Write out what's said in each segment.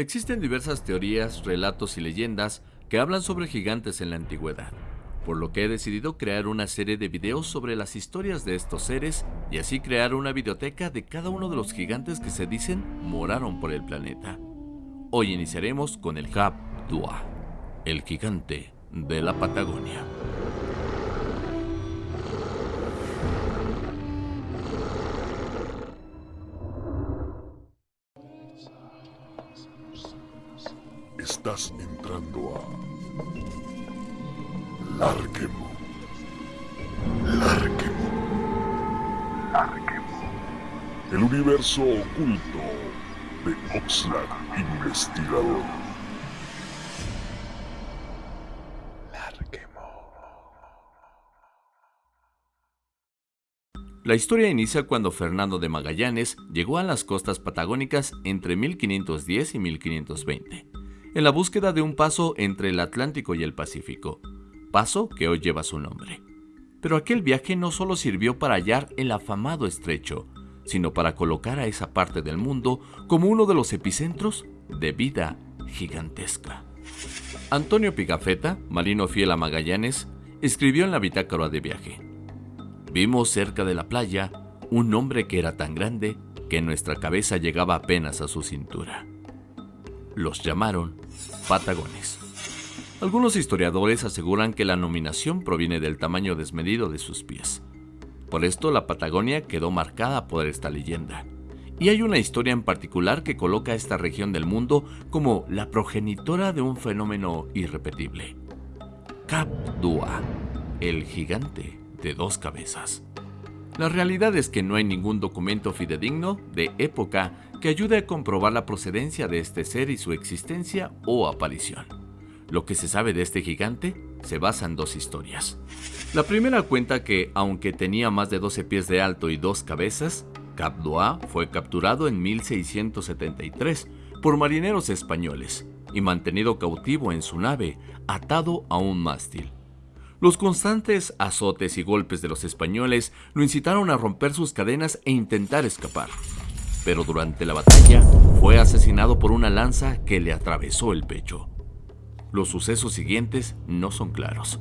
Existen diversas teorías, relatos y leyendas que hablan sobre gigantes en la antigüedad, por lo que he decidido crear una serie de videos sobre las historias de estos seres y así crear una videoteca de cada uno de los gigantes que se dicen moraron por el planeta. Hoy iniciaremos con el Cap Dua, el gigante de la Patagonia. Estás entrando a Larquemo. Larquemo. Larquemo. El universo oculto de Oxlack Investigador. La historia inicia cuando Fernando de Magallanes llegó a las costas patagónicas entre 1510 y 1520 en la búsqueda de un paso entre el Atlántico y el Pacífico, paso que hoy lleva su nombre. Pero aquel viaje no solo sirvió para hallar el afamado estrecho, sino para colocar a esa parte del mundo como uno de los epicentros de vida gigantesca. Antonio Pigafetta, marino fiel a Magallanes, escribió en la bitácora de viaje. Vimos cerca de la playa un hombre que era tan grande que nuestra cabeza llegaba apenas a su cintura los llamaron patagones. Algunos historiadores aseguran que la nominación proviene del tamaño desmedido de sus pies. Por esto la Patagonia quedó marcada por esta leyenda. Y hay una historia en particular que coloca a esta región del mundo como la progenitora de un fenómeno irrepetible. Cap Dua, el gigante de dos cabezas. La realidad es que no hay ningún documento fidedigno de época que ayude a comprobar la procedencia de este ser y su existencia o aparición. Lo que se sabe de este gigante se basa en dos historias. La primera cuenta que, aunque tenía más de 12 pies de alto y dos cabezas, Capdoa fue capturado en 1673 por marineros españoles y mantenido cautivo en su nave, atado a un mástil. Los constantes azotes y golpes de los españoles lo incitaron a romper sus cadenas e intentar escapar pero durante la batalla fue asesinado por una lanza que le atravesó el pecho. Los sucesos siguientes no son claros,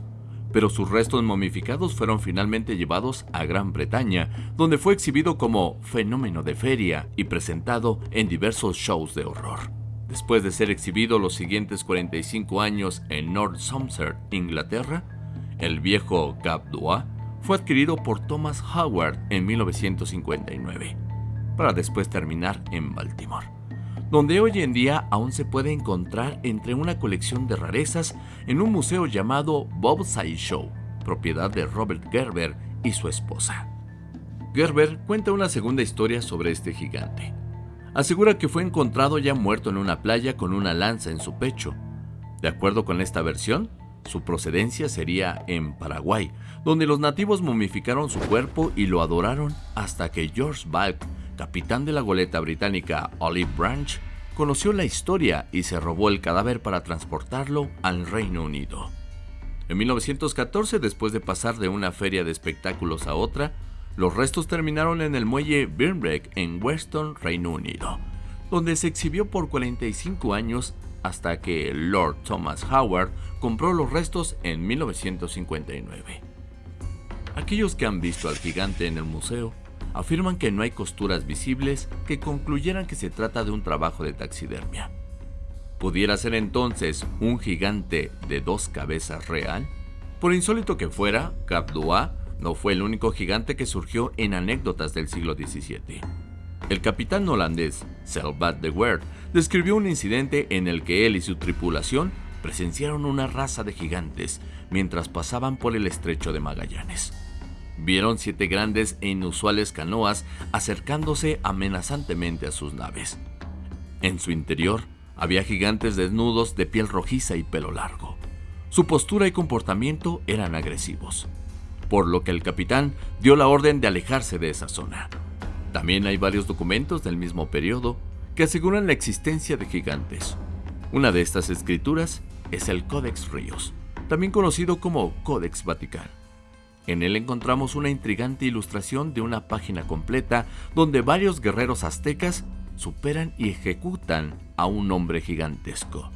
pero sus restos momificados fueron finalmente llevados a Gran Bretaña, donde fue exhibido como fenómeno de feria y presentado en diversos shows de horror. Después de ser exhibido los siguientes 45 años en North Somerset, Inglaterra, el viejo Cap fue adquirido por Thomas Howard en 1959 para después terminar en Baltimore, donde hoy en día aún se puede encontrar entre una colección de rarezas en un museo llamado Bob Show, propiedad de Robert Gerber y su esposa. Gerber cuenta una segunda historia sobre este gigante. Asegura que fue encontrado ya muerto en una playa con una lanza en su pecho. De acuerdo con esta versión, su procedencia sería en Paraguay, donde los nativos momificaron su cuerpo y lo adoraron hasta que George Balk capitán de la goleta británica Olive Branch, conoció la historia y se robó el cadáver para transportarlo al Reino Unido. En 1914, después de pasar de una feria de espectáculos a otra, los restos terminaron en el muelle Birnbeck en Weston, Reino Unido, donde se exhibió por 45 años hasta que Lord Thomas Howard compró los restos en 1959. Aquellos que han visto al gigante en el museo afirman que no hay costuras visibles que concluyeran que se trata de un trabajo de taxidermia. ¿Pudiera ser entonces un gigante de dos cabezas real? Por insólito que fuera, Cap no fue el único gigante que surgió en anécdotas del siglo XVII. El capitán holandés Selvat de Weert describió un incidente en el que él y su tripulación presenciaron una raza de gigantes mientras pasaban por el estrecho de Magallanes. Vieron siete grandes e inusuales canoas acercándose amenazantemente a sus naves. En su interior había gigantes desnudos de piel rojiza y pelo largo. Su postura y comportamiento eran agresivos, por lo que el capitán dio la orden de alejarse de esa zona. También hay varios documentos del mismo periodo que aseguran la existencia de gigantes. Una de estas escrituras es el Codex Ríos, también conocido como Codex Vaticano. En él encontramos una intrigante ilustración de una página completa donde varios guerreros aztecas superan y ejecutan a un hombre gigantesco.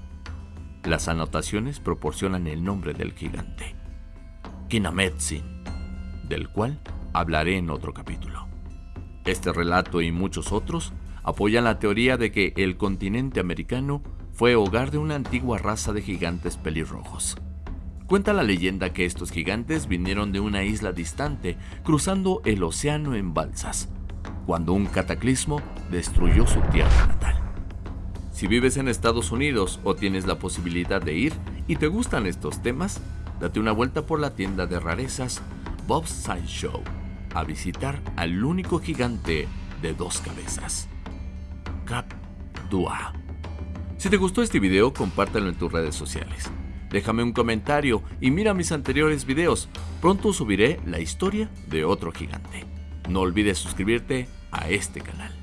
Las anotaciones proporcionan el nombre del gigante, Kinametsin, del cual hablaré en otro capítulo. Este relato y muchos otros apoyan la teoría de que el continente americano fue hogar de una antigua raza de gigantes pelirrojos. Cuenta la leyenda que estos gigantes vinieron de una isla distante, cruzando el océano en balsas, cuando un cataclismo destruyó su tierra natal. Si vives en Estados Unidos o tienes la posibilidad de ir y te gustan estos temas, date una vuelta por la tienda de rarezas Bob's Sideshow a visitar al único gigante de dos cabezas, Cap Dua. Si te gustó este video, compártelo en tus redes sociales. Déjame un comentario y mira mis anteriores videos. Pronto subiré la historia de otro gigante. No olvides suscribirte a este canal.